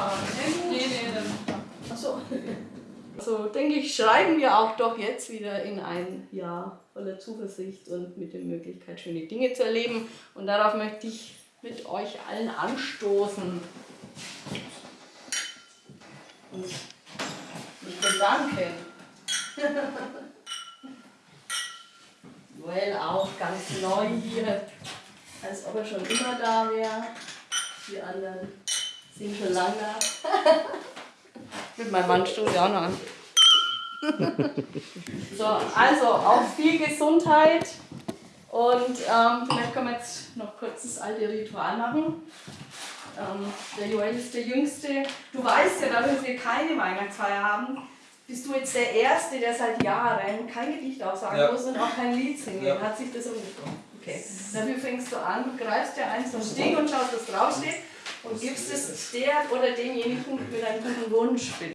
fahren. Nee, nee. Achso. So denke ich, schreiben wir auch doch jetzt wieder in ein Jahr voller Zuversicht und mit der Möglichkeit, schöne Dinge zu erleben. Und darauf möchte ich mit euch allen anstoßen. Und mich bedanken. Joel auch ganz neu hier, als ob er schon immer da wäre. Die anderen sind schon lange. Mit meinem Mann stoße ich auch noch an. so, also auch viel Gesundheit und ähm, vielleicht können wir jetzt noch kurz das alte Ritual machen. Ähm, der Joel ist der Jüngste. Du weißt ja, dadurch, dass wir keine Weihnachtsfeier haben, bist du jetzt der Erste, der seit Jahren kein Gedicht aussagen Ja. muss und auch kein Lied singen. Ja. Hat sich das umgekommen? Okay. Dafür fängst du an, du greifst dir eins vom Steg und schaust, was draufsteht und gibst es der oder demjenigen mit einem guten Wunsch.